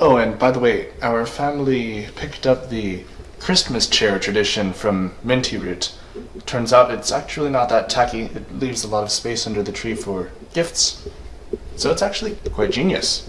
Oh, and by the way, our family picked up the Christmas chair tradition from Minty Root. Turns out it's actually not that tacky. It leaves a lot of space under the tree for gifts. So it's actually quite genius.